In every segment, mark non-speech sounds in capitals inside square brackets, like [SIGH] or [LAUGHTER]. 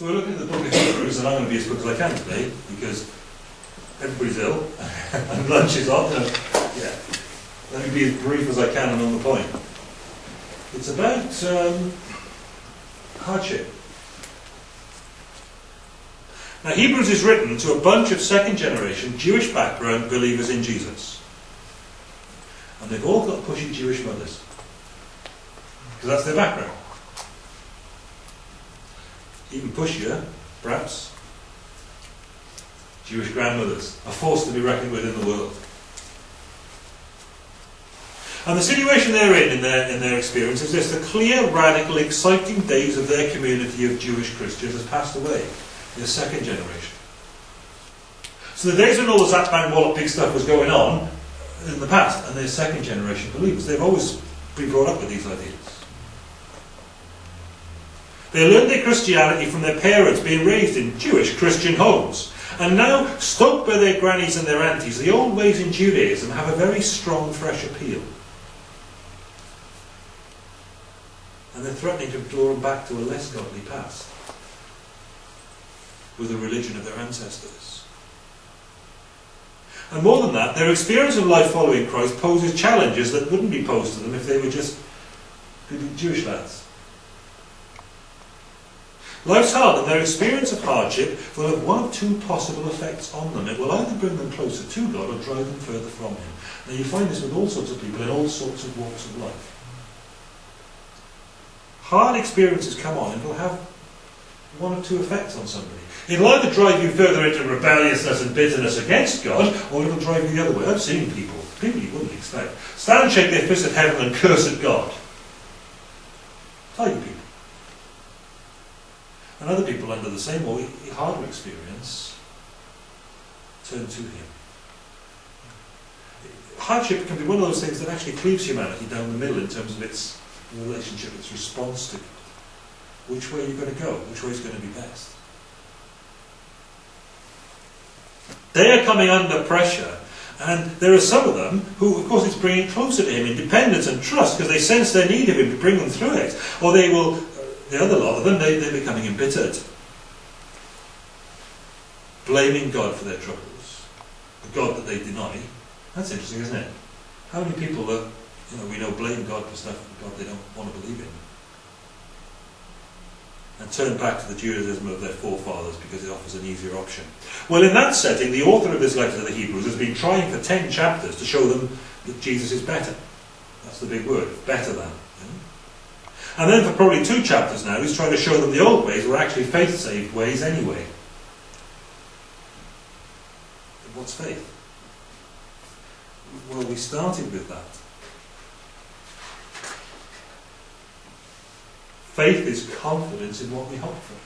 So we're looking at the of Hebrews, and I'm going to be as quick as I can today, because everybody's ill, [LAUGHS] and lunch is off, and yeah. Let me be as brief as I can and on the point. It's about um, hardship. Now, Hebrews is written to a bunch of second generation Jewish background believers in Jesus. And they've all got pushy Jewish mothers. Because that's their background. Even pushier, perhaps, Jewish grandmothers are forced to be reckoned with in the world. And the situation they're in, in their, in their experience, is this the clear, radical, exciting days of their community of Jewish Christians has passed away in the second generation. So the days when all the Zap Bang Wallop big stuff was going on in the past, and they're second generation believers, they've always been brought up with these ideas. They learned their Christianity from their parents being raised in Jewish Christian homes. And now, stoked by their grannies and their aunties, the old ways in Judaism have a very strong, fresh appeal. And they're threatening to draw them back to a less godly past with the religion of their ancestors. And more than that, their experience of life following Christ poses challenges that wouldn't be posed to them if they were just Jewish lads. Life's hard, and their experience of hardship will have one of two possible effects on them. It will either bring them closer to God or drive them further from Him. Now, you find this with all sorts of people in all sorts of walks of life. Hard experiences come on, and will have one of two effects on somebody. It'll either drive you further into rebelliousness and bitterness against God, or it'll drive you the other way. I've seen people, people you wouldn't expect, stand and shake their fist at heaven and curse at God. Tidy people. And other people under the same or harder experience turn to Him. Hardship can be one of those things that actually cleaves humanity down the middle in terms of its relationship, its response to God. Which way are you going to go? Which way is going to be best? They are coming under pressure, and there are some of them who, of course, it's bringing closer to Him in dependence and trust because they sense their need of Him to bring them through it. Or they will the other lot of them, they, they're becoming embittered. Blaming God for their troubles. The God that they deny. That's interesting, isn't it? How many people that you know we know blame God for stuff God they don't want to believe in? And turn back to the Judaism of their forefathers because it offers an easier option. Well, in that setting, the author of this letter to the Hebrews has been trying for ten chapters to show them that Jesus is better. That's the big word, better than. And then for probably two chapters now, he's trying to show them the old ways were actually faith-saved ways anyway. What's faith? Well, we started with that. Faith is confidence in what we hope for.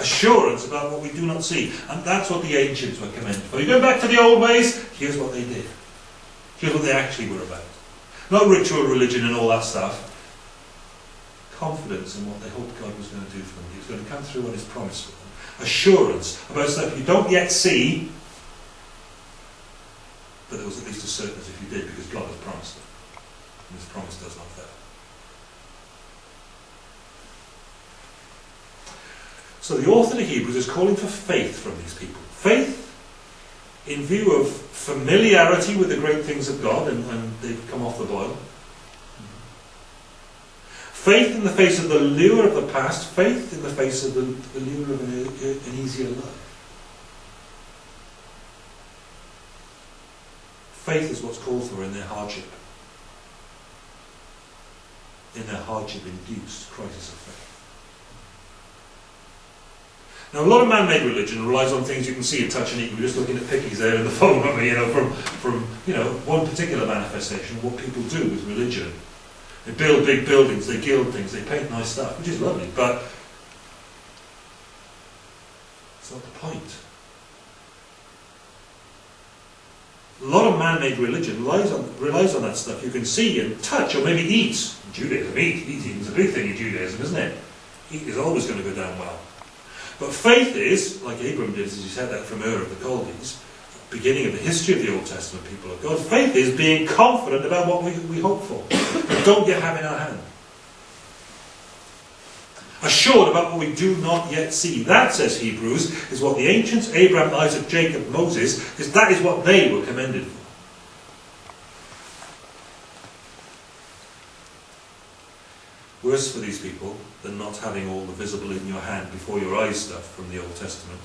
Assurance about what we do not see. And that's what the ancients were commended for. You go back to the old ways, here's what they did. Here's what they actually were about. Not ritual religion and all that stuff. Confidence in what they hoped God was going to do for them. He was going to come through on his promise for them. Assurance about stuff you don't yet see, but there was at least a certainty if you did because God has promised it. And his promise does not fail. So the author of Hebrews is calling for faith from these people. Faith in view of familiarity with the great things of God, and, and they've come off the boil. Faith in the face of the lure of the past, faith in the face of the, the lure of an, an easier life. Faith is what's called for in their hardship. In their hardship induced crisis of faith. Now, a lot of man-made religion relies on things you can see and touch and eat. We are just looking at pickies there in the [LAUGHS] phone? You know, from, from you know, one particular manifestation of what people do with religion. They build big buildings, they gild things, they paint nice stuff, which is lovely, but it's not the point. A lot of man-made religion relies on, relies on that stuff you can see and touch or maybe eat. Judaism, eat. Eating is a big thing in Judaism, isn't it? Eat is always going to go down well. But faith is, like Abram did, as he said that from Ur of the Chaldees, beginning of the history of the Old Testament people of God, faith is being confident about what we, we hope for, but don't yet have in our hand. assured about what we do not yet see. That, says Hebrews, is what the ancients, Abraham, Isaac, Jacob, Moses, is that is what they were commended for. Worse for these people than not having all the visible in your hand before your eyes stuff from the Old Testament.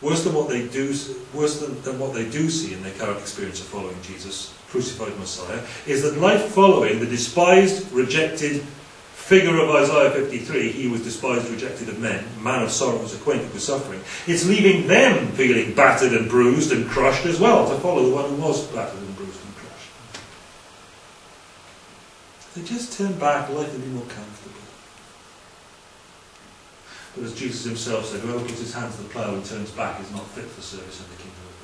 Worse than what they do, worse than, than what they do see in their current experience of following Jesus, crucified Messiah, is that life following the despised, rejected figure of Isaiah 53, he was despised, rejected of men, man of sorrows, acquainted with suffering, it's leaving them feeling battered and bruised and crushed as well, to follow the one who was battered and bruised and crushed. If they just turn back, life would be more comfortable. But as Jesus himself said, whoever puts his hand to the plough and turns back is not fit for service in the kingdom of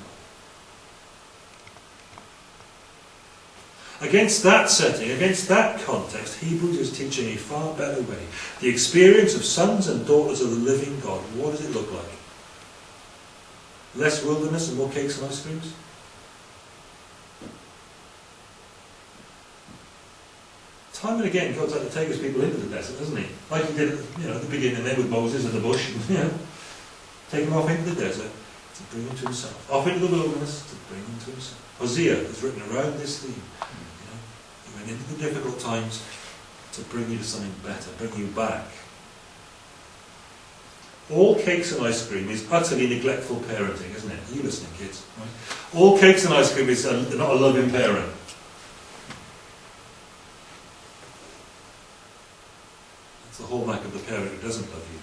God. Against that setting, against that context, Hebrews is teaching a far better way. The experience of sons and daughters of the living God, what does it look like? Less wilderness and more cakes and ice creams? Time and again God's had to take his people into the desert, hasn't he? Like he did you know, at the beginning there with Moses in the bush, [LAUGHS] you know, take him off into the desert to bring him to himself. Off into the wilderness to bring him to himself. Hosea is written around this theme. You know, he went into the difficult times to bring you to something better, bring you back. All cakes and ice cream is utterly neglectful parenting, isn't it? Are you listening, kids? Right? All cakes and ice cream is a, not a loving parent. It's the hallmark of love you.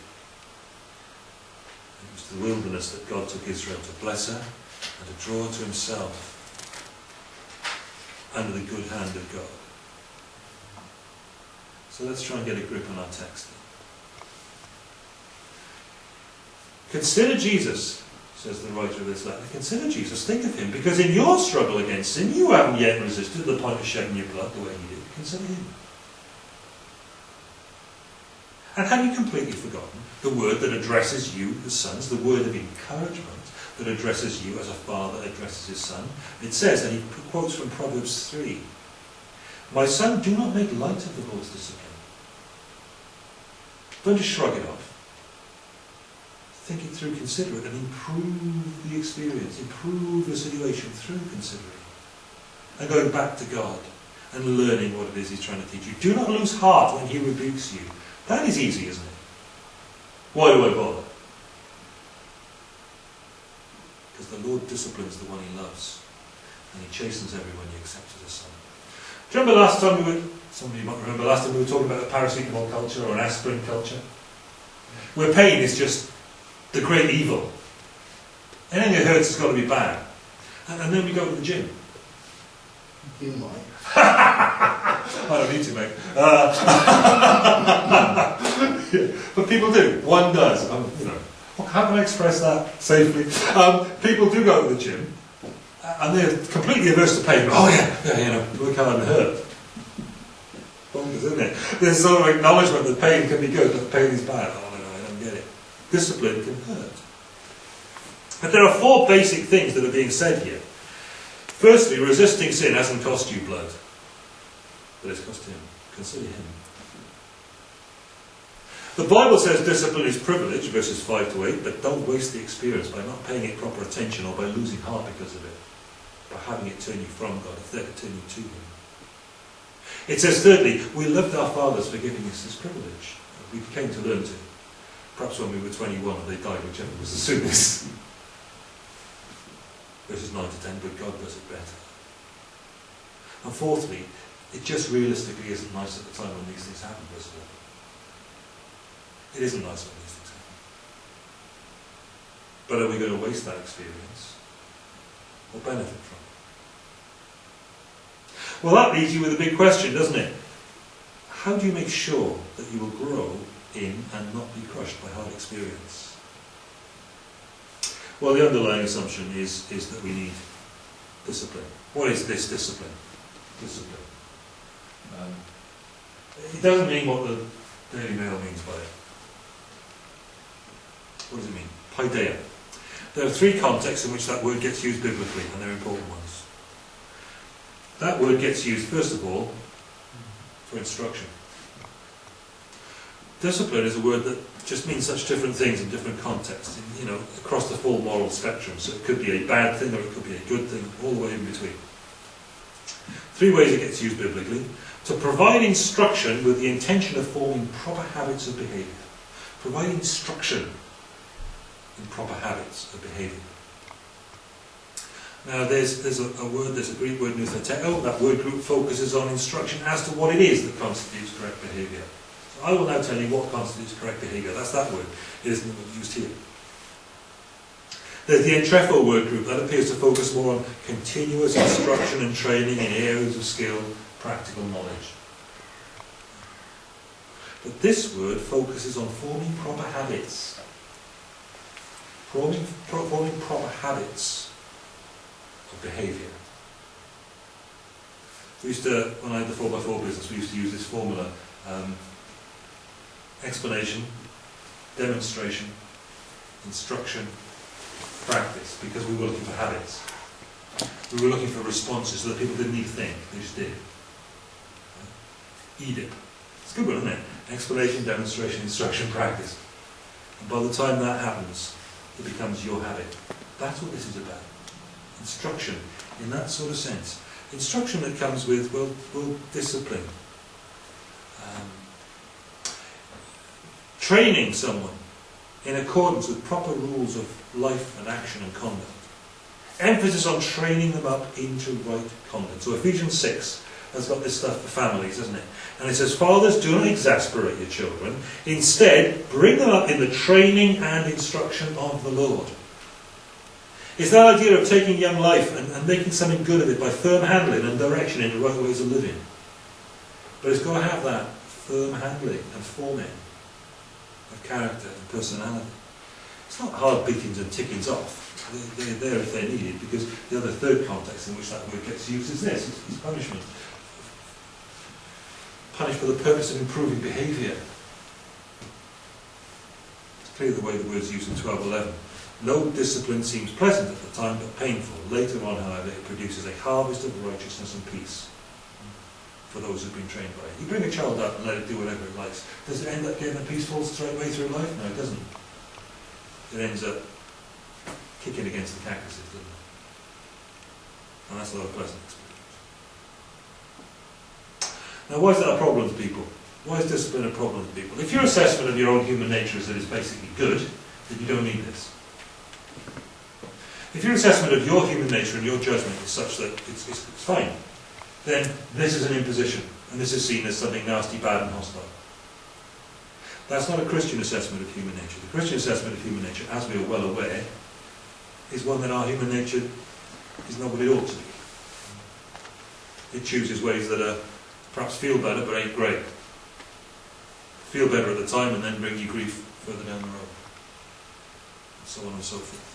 It was the wilderness that God took Israel to bless her and to draw her to himself under the good hand of God. So let's try and get a grip on our text. Consider Jesus, says the writer of this letter. Consider Jesus. Think of him. Because in your struggle against sin, you haven't yet resisted the point of shedding your blood the way he did. Consider him. And have you completely forgotten the word that addresses you as sons, the word of encouragement that addresses you as a father addresses his son? It says, and he quotes from Proverbs 3, My son, do not make light of the Lord's discipline. Don't just shrug it off. Think it through, consider it, and improve the experience, improve the situation through considering. And going back to God and learning what it is he's trying to teach you. Do not lose heart when he rebukes you. That is easy, isn't it? Why do I bother? Because the Lord disciplines the one he loves, and he chastens everyone he accepts as a son. Do you remember last time we were, some of you might remember, last time we were talking about the paracetamol culture or an aspirin culture? Where pain is just the great evil. Anything that hurts has got to be bad. And, and then we go to the gym. You might. [LAUGHS] I don't need to, mate. Uh, [LAUGHS] but people do. One does. Um, you know, how can I express that safely? Um, people do go to the gym, and they're completely averse to pain. Oh yeah, yeah, you know, look how I'm hurt. Bonkers, isn't it? There's sort of acknowledgement that pain can be good, but pain is bad. Oh I don't get it. Discipline can hurt. But there are four basic things that are being said here. Firstly, resisting sin hasn't cost you blood, but it's cost him. Consider him. The Bible says discipline is privilege, verses 5 to 8, but don't waste the experience by not paying it proper attention or by losing heart because of it, by having it turn you from God, if they could turn you to Him. It says, thirdly, we loved our fathers for giving us this privilege. We came to learn to. Perhaps when we were 21 or they died, whichever was the soonest [LAUGHS] verses 9 to 10, but God does it better. And fourthly, it just realistically isn't nice at the time when these things happen, does it? It isn't nice when these things happen. But are we going to waste that experience or benefit from it? Well, that leaves you with a big question, doesn't it? How do you make sure that you will grow in and not be crushed by hard experience? Well, the underlying assumption is, is that we need discipline. What is this discipline? Discipline. Um, it doesn't mean what the Daily Mail means by it. What does it mean? Paideia. There are three contexts in which that word gets used biblically, and they're important ones. That word gets used, first of all, for instruction. Discipline is a word that just means such different things in different contexts, you know, across the full moral spectrum. So it could be a bad thing or it could be a good thing, all the way in between. Three ways it gets used biblically. To provide instruction with the intention of forming proper habits of behaviour. Provide instruction in proper habits of behaviour. Now there's, there's a, a word, there's a Greek word, noutheteo, that word group focuses on instruction as to what it is that constitutes correct behaviour. I will now tell you what constitutes correct behaviour. That's that word. It isn't used here. There's the entrepho word group. That appears to focus more on continuous instruction and training in areas of skill, practical knowledge. But this word focuses on forming proper habits. Forming, pro, forming proper habits of behaviour. We used to, when I had the 4x4 business, we used to use this formula. Um, explanation, demonstration, instruction, practice, because we were looking for habits. We were looking for responses so that people didn't need to think, they just did. EDIP. It's a good one, isn't it? Explanation, demonstration, instruction, practice. And by the time that happens, it becomes your habit. That's what this is about. Instruction, in that sort of sense. Instruction that comes with, well, well discipline. Um, training someone in accordance with proper rules of life and action and conduct. Emphasis on training them up into right conduct. So Ephesians 6 has got this stuff for families, isn't it? And it says, Fathers, do not exasperate your children. Instead, bring them up in the training and instruction of the Lord. It's that idea of taking young life and, and making something good of it by firm handling and direction in the right ways of living. But it's got to have that firm handling and forming of character and personality. It's not hard beatings and tickings off. They're, they're there if they're needed, because the other third context in which that word gets used is this, it's, punishment. Punish for the purpose of improving behaviour. It's clear the way the word's used in 1211. No discipline seems pleasant at the time, but painful. Later on, however, it produces a harvest of righteousness and peace for those who've been trained by it. You bring a child up and let it do whatever it likes. Does it end up getting a peaceful straight way through life? No, it doesn't. It ends up kicking against the cactuses, doesn't it? And that's not a pleasant experience. Now, why is that a problem to people? Why is discipline a problem to people? If your assessment of your own human nature is that it's basically good, then you don't need this. If your assessment of your human nature and your judgment is such that it's, it's, it's fine, then this is an imposition, and this is seen as something nasty, bad, and hostile. That's not a Christian assessment of human nature. The Christian assessment of human nature, as we are well aware, is one that our human nature is not what it ought to be. It chooses ways that are perhaps feel better but ain't great. Feel better at the time and then bring you grief further down the road. And so on and so forth.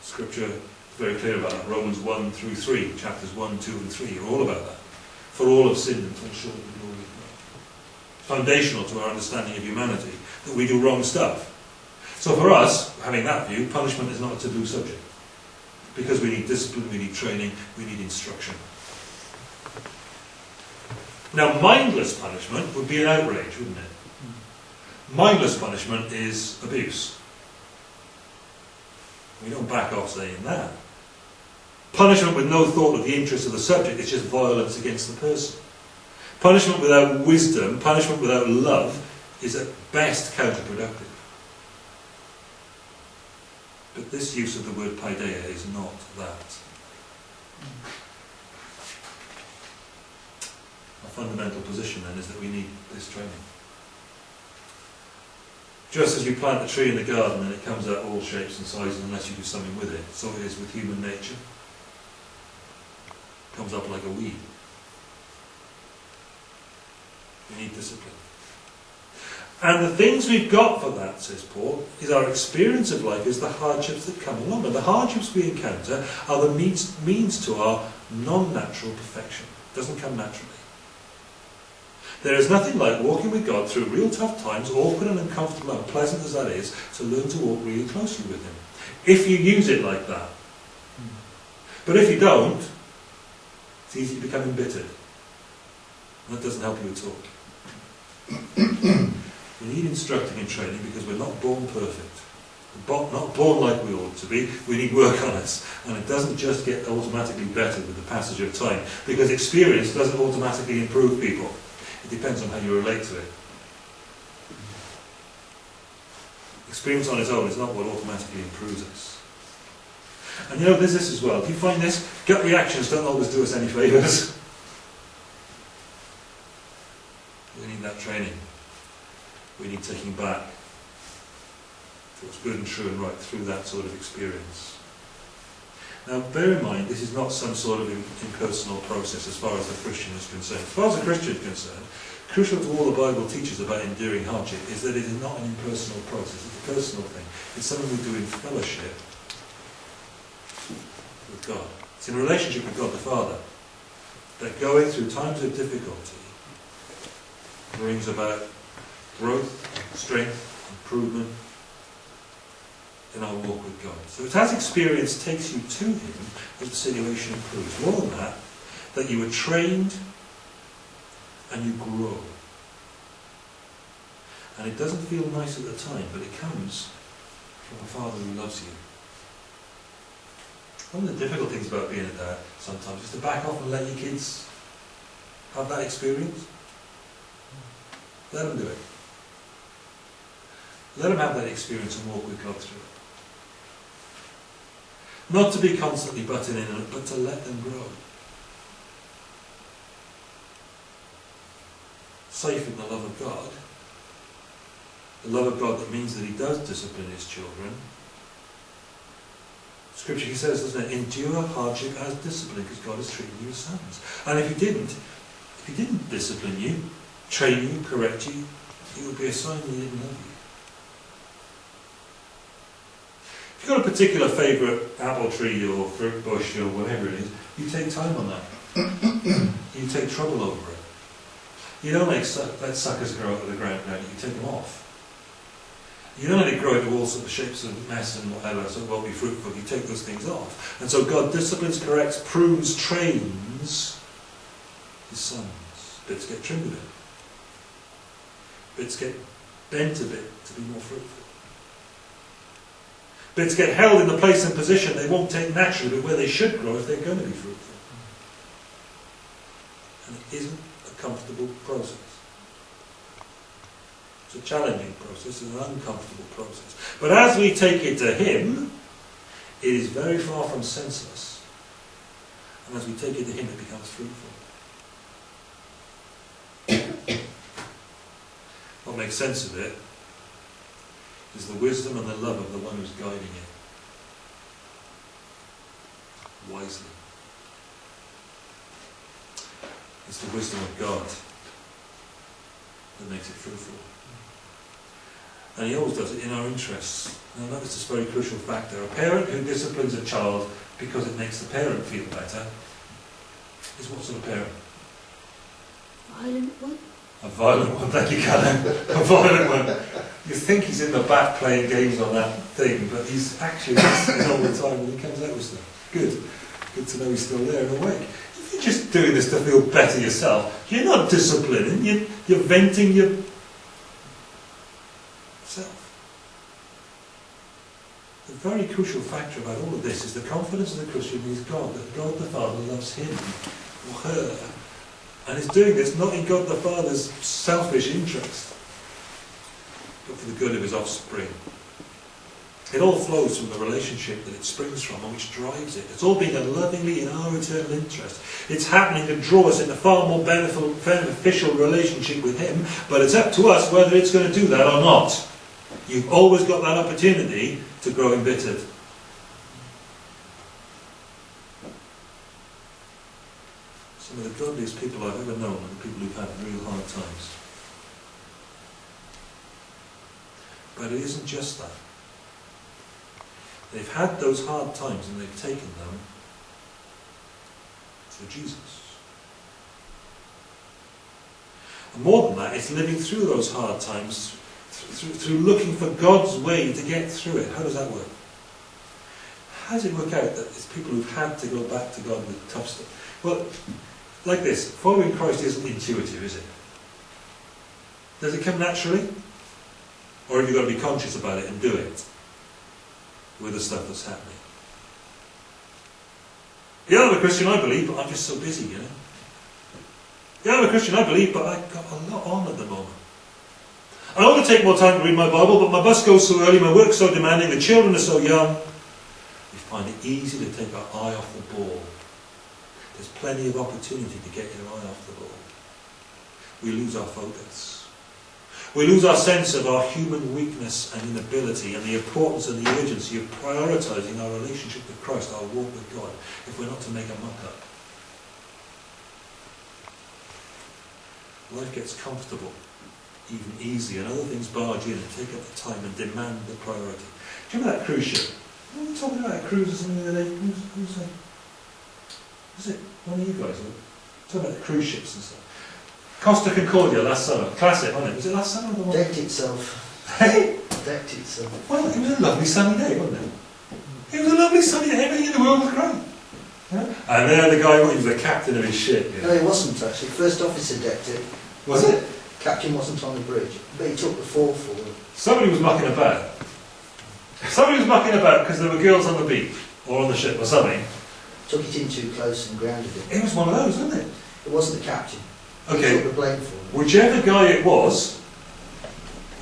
Scripture very clear about that. Romans 1 through 3, chapters 1, 2 and 3 are all about that. For all have sinned and fall short of the glory of God. Foundational to our understanding of humanity, that we do wrong stuff. So for us, having that view, punishment is not a taboo subject. Because we need discipline, we need training, we need instruction. Now, mindless punishment would be an outrage, wouldn't it? Mindless punishment is abuse. We don't back off saying that. Punishment with no thought of the interest of the subject is just violence against the person. Punishment without wisdom, punishment without love, is at best counterproductive. But this use of the word paideia is not that. Our fundamental position then is that we need this training. Just as you plant a tree in the garden and it comes out all shapes and sizes unless you do something with it, so it is with human nature. Comes up like a weed. We need discipline. And the things we've got for that, says Paul, is our experience of life, is the hardships that come along. And the hardships we encounter are the means, means to our non-natural perfection. It doesn't come naturally. There is nothing like walking with God through real tough times, awkward and uncomfortable, and unpleasant as that is, to learn to walk really closely with Him. If you use it like that. But if you don't, it's easy to become embittered. That doesn't help you at all. [CLEARS THROAT] We need instructing and training because we're not born perfect. We're not born like we ought to be. We need work on us. And it doesn't just get automatically better with the passage of time because experience doesn't automatically improve people. It depends on how you relate to it. Experience on its own is not what automatically improves us. And you know, there's this as well. Do you find this? Gut reactions don't always do us any favours. [LAUGHS] we need that training. We need taking back what's good and true and right through that sort of experience. Now, bear in mind, this is not some sort of impersonal process as far as the Christian is concerned. As far as the Christian is concerned, crucial to all the Bible teaches about enduring hardship is that it is not an impersonal process, it's a personal thing. It's something we do in fellowship God. It's in relationship with God the Father that going through times of difficulty brings about growth, strength, improvement in our walk with God. So as experience takes you to Him as the situation improves. More than that, that you are trained and you grow. And it doesn't feel nice at the time, but it comes from a Father who loves you. One of the difficult things about being a dad sometimes is to back off and let your kids have that experience. Let them do it. Let them have that experience and walk with God through it. Not to be constantly butting in on it, but to let them grow. Safe in the love of God. The love of God that means that He does discipline His children. Scripture He says, doesn't it? Endure hardship as discipline, because God is treating you as sons. And if He didn't, if He didn't discipline you, train you, correct you, it would be a sign He didn't love you. If you've got a particular favourite apple tree or fruit bush or whatever it is, you take time on that. you take trouble over it. You don't let, let suckers grow out of the ground, no, you take them off. You don't it grow into all sorts of shapes of mess and whatever, so it won't be fruitful. You take those things off. And so God disciplines, corrects, prunes, trains his sons. Bits get trimmed a bit. Bits get bent a bit to be more fruitful. Bits get held in the place and position they won't take naturally, but where they should grow if they're going to be fruitful. And it isn't a comfortable process. A challenging process, it's an uncomfortable process. But as we take it to Him, it is very far from senseless. And as we take it to Him, it becomes fruitful. what makes sense of it is the wisdom and the love of the one who's guiding it wisely. It's the wisdom of God that makes it fruitful. And he always does it in our interests. Now notice this very crucial factor. A parent who disciplines a child because it makes the parent feel better is what sort of parent? Violent one? A violent one, thank you, Callum. A violent one. You think he's in the back playing games on that thing, but he's actually listening all the time when he comes out with stuff. Good. Good to know he's still there and awake. If you're just doing this to feel better yourself, you're not disciplining, you're, you're venting yourself. The very crucial factor about all of this is the confidence of the Christian is God, that God the Father loves him or her and is doing this not in God the Father's selfish interest, but for the good of his offspring. It all flows from the relationship that it springs from and which drives it. It's all being done lovingly in our eternal interest. It's happening to draw us in a far more beneficial relationship with Him, but it's up to us whether it's going to do that or not. You've always got that opportunity to grow embittered. some of the godliest people I've ever known are the people who've had real hard times. But it isn't just that. They've had those hard times and they've taken them to Jesus. And more than that, it's living through those hard times, through, through looking for God's way to get through it. How does that work? How does it work out that it's people who've had to go back to God with tough stuff? Well, like this, following Christ isn't intuitive, is it? Does it come naturally? Or have you got to be conscious about it and do it with the stuff that's happening? Yeah, I'm a Christian, I believe, but I'm just so busy, you know. Yeah, I'm a Christian, I believe, but I've got a lot on at the moment. I want to take more time to read my Bible, but my bus goes so early, my work's so demanding, the children are so young. We find it easy to take our eye off the ball. There's plenty of opportunity to get your eye off the ball. We lose our focus. We lose our sense of our human weakness and inability and the importance and the urgency of prioritizing our relationship with Christ, our walk with God, if we're not to make a muck up. Life gets comfortable, even easy, and other things barge in and take up the time and demand the priority. Do you remember that cruise ship? We were talking about a cruise or something the other day. Who's, who's that? Was it one of you guys? Talking about the cruise ships and stuff. Costa Concordia last summer. Classic, wasn't it? Was it last summer? or The one? Decked itself. [LAUGHS] Hey? Decked itself. Well, it was a lovely sunny day, wasn't it? It was a lovely sunny day. Everything in the world was great. Yeah? And there the guy, he was the captain of his ship. No, Yeah. it wasn't actually. First officer decked it. Was it? Captain wasn't on the bridge, but he took the fall forward. Somebody was mucking about. Somebody was mucking about because there were girls on the beach or on the ship or something. Took it in too close and grounded it. It was one of those, wasn't it? It wasn't the captain. He Okay. took the blame for it. Whichever guy it was,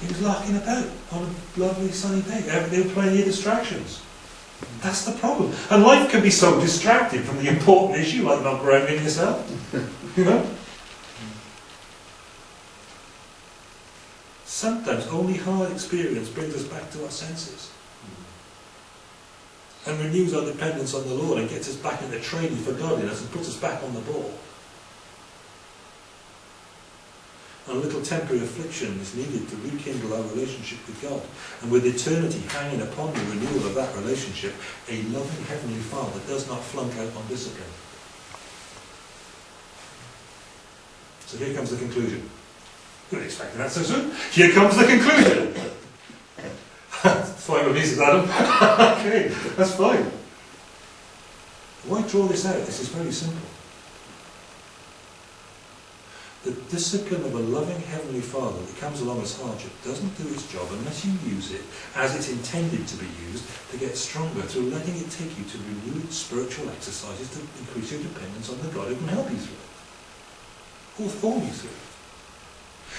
he was larking about on a lovely sunny day. There there were plenty of distractions. That's the problem. And life can be so distracted from the important issue, like not grounding yourself. you know? Sometimes only hard experience brings us back to our senses. Mm. And renews our dependence on the Lord and gets us back into training for godliness and puts us back on the ball. And a little temporary affliction is needed to rekindle our relationship with God. And with eternity hanging upon the renewal of that relationship, a loving Heavenly Father does not flunk out on discipline. So here comes the conclusion. You weren't expecting that so soon. Here comes the conclusion. [LAUGHS] me, says Adam. [LAUGHS] okay, that's fine. Why draw this out? This is very simple. The discipline of a loving Heavenly Father that comes along as hardship doesn't do its job unless you use it as it's intended to be used to get stronger through letting it take you to renewed spiritual exercises to increase your dependence on the God who can help you through it, or form you through it.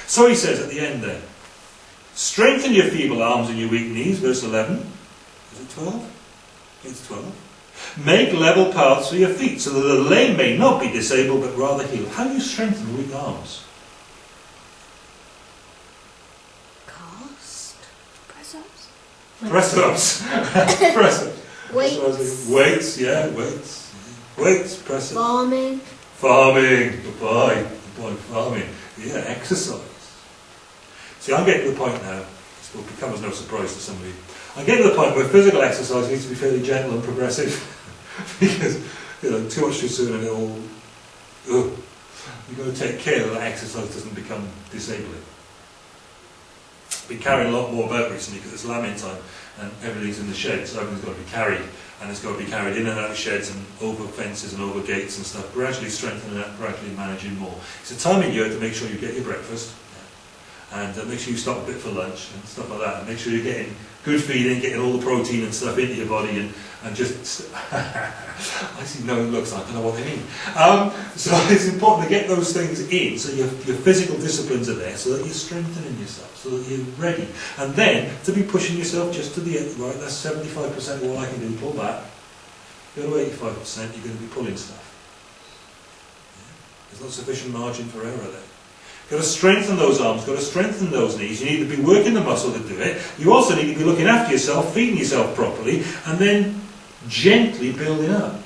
So he says at the end there, strengthen your feeble arms and your weak knees, verse 11. Is it 12? It's 12. Make level paths for your feet, so that the lame may not be disabled, but rather healed. How do you strengthen weak arms? Cast. Press ups. Press ups. [LAUGHS] press ups. Weights. Weights, yeah, weights. Weights, press ups. Farming. Farming. Goodbye. Goodbye, farming. Yeah, exercise. See, I'm getting to the point now, this will become as no surprise to some of you. I'm getting to the point where physical exercise needs to be fairly gentle and progressive. [LAUGHS] because, you know, too much too soon and it all. Ugh. You've got to take care that exercise doesn't become disabling. Been carrying a lot more about recently because it's lambing time and everything's in the shed, so everything's got to be carried and it's got to be carried in and out of sheds and over fences and over gates and stuff, gradually strengthening that, gradually managing more. It's a time of year to make sure you get your breakfast and uh, make sure you stop a bit for lunch and stuff like that and make sure you're getting good feeding, getting all the protein and stuff into your body and, and just, [LAUGHS] I see no looks, like I don't know what they mean. Um, so [LAUGHS] it's important to get those things in so your, your physical disciplines are there so that you're strengthening yourself, so that you're ready. And then to be pushing yourself just to the end, right, that's 75% of all I can do, pull back. Go to 85%, you're going to be pulling stuff. Yeah. There's not sufficient margin for error there. Got to strengthen those arms, you've got to strengthen those knees. You need to be working the muscle to do it. You also need to be looking after yourself, feeding yourself properly, and then gently building up.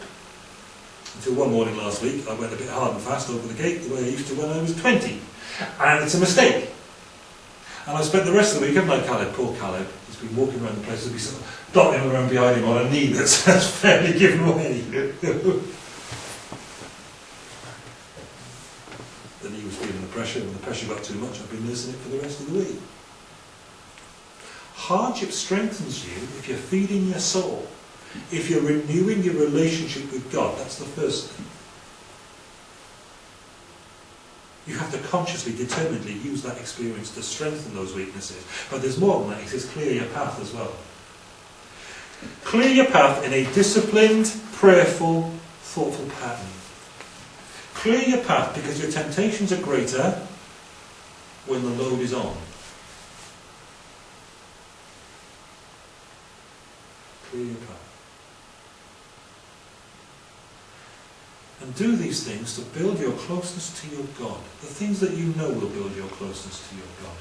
Until one morning last week, I went a bit hard and fast over the gate the way I used to when I was 20. And it's a mistake. And I spent the rest of the week, haven't I, Caleb? Poor Caleb. He's been walking around the place, he'll be sort dotting around behind him on a knee that's, [LAUGHS] fairly given way. [LAUGHS] the knee was feeling the pressure, and the pressure got too much. I've been nursing it for the rest of the week. Hardship strengthens you if you're feeding your soul, if you're renewing your relationship with God. That's the first thing. You have to consciously, determinedly use that experience to strengthen those weaknesses. But there's more than that, it says clear your path as well. Clear your path in a disciplined, prayerful, thoughtful pattern. Clear your path because your temptations are greater when the load is on. Clear your path. And do these things to build your closeness to your God. The things that you know will build your closeness to your God.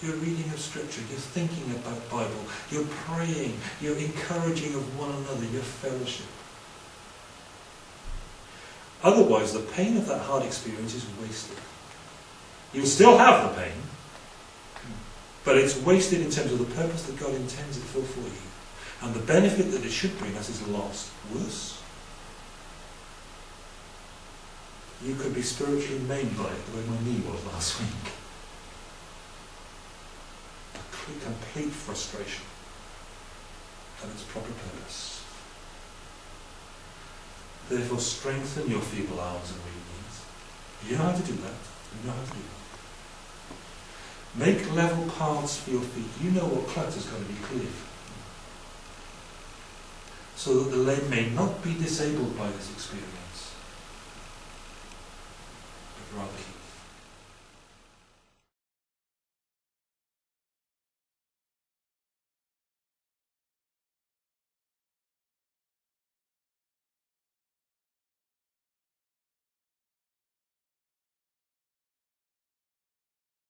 Your reading of Scripture, your thinking about Bible, your praying, your encouraging of one another, your fellowship. Otherwise, the pain of that hard experience is wasted. You'll still have the pain, but it's wasted in terms of the purpose that God intends it for for you. And the benefit that it should bring us is lost. Worse. You could be spiritually maimed by it the way my knee was last week. Complete, complete frustration and its proper purpose. Therefore, strengthen your feeble arms and weak knees. You know how to do that. You know how to do that. Make level paths for your feet. You know what clutter's going to be cleared. So that the leg may not be disabled by this experience, but rather